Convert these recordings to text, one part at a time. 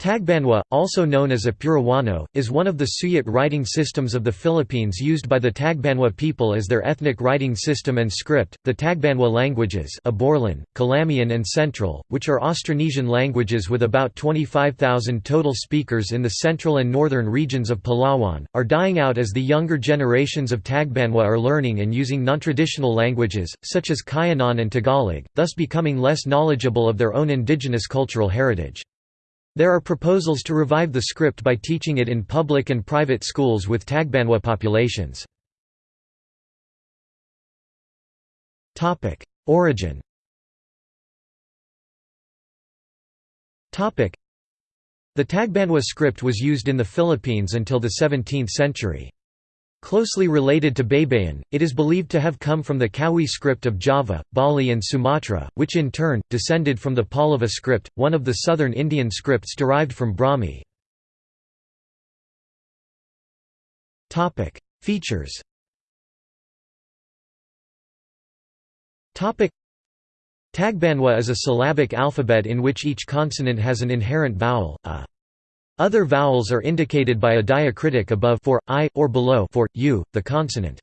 Tagbanwa, also known as Apurahuano, is one of the Suyat writing systems of the Philippines used by the Tagbanwa people as their ethnic writing system and script. The Tagbanwa languages, Aborlan, Calamian, and Central, which are Austronesian languages with about 25,000 total speakers in the central and northern regions of Palawan, are dying out as the younger generations of Tagbanwa are learning and using non-traditional languages, such as Cuyonon and Tagalog, thus becoming less knowledgeable of their own indigenous cultural heritage. There are proposals to revive the script by teaching it in public and private schools with Tagbanwa populations. Origin The Tagbanwa script was used in the Philippines until the 17th century. Closely related to Baybayin, it is believed to have come from the Kawi script of Java, Bali and Sumatra, which in turn, descended from the Pallava script, one of the southern Indian scripts derived from Brahmi. Features Tagbanwa is a syllabic alphabet in which each consonant has an inherent vowel, a other vowels are indicated by a diacritic above for i or below for u, the consonant.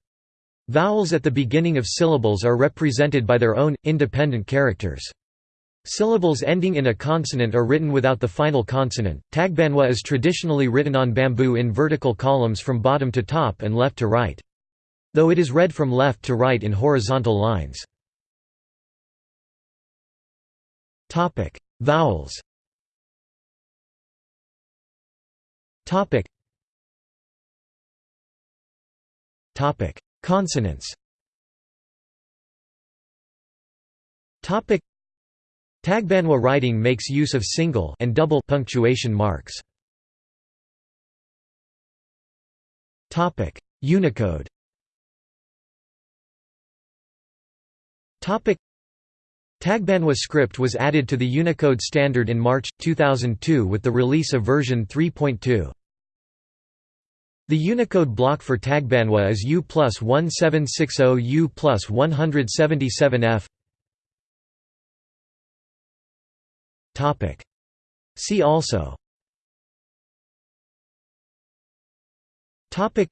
Vowels at the beginning of syllables are represented by their own independent characters. Syllables ending in a consonant are written without the final consonant. Tagbanwa is traditionally written on bamboo in vertical columns from bottom to top and left to right. Though it is read from left to right in horizontal lines. Topic: Vowels. Topic. Topic: Consonants. Topic: Tagbanwa writing makes use of single and double punctuation marks. Topic: Unicode. Topic: Tagbanwa script was added to the Unicode standard in March 2002 with the release of version 3.2. The Unicode block for Tagbanwa is U plus 1760 U plus 177F. See also. Topic.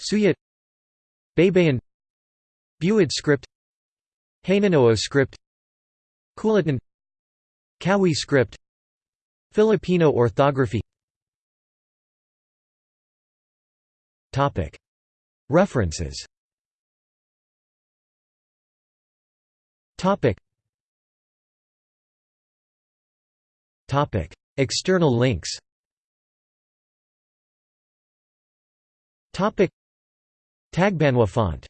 Suyat Baybayin Buid script Hanunoo script Kulitan Kawi script Filipino orthography. Topic. References. Topic. Topic. External links. Topic. Tagbanwa font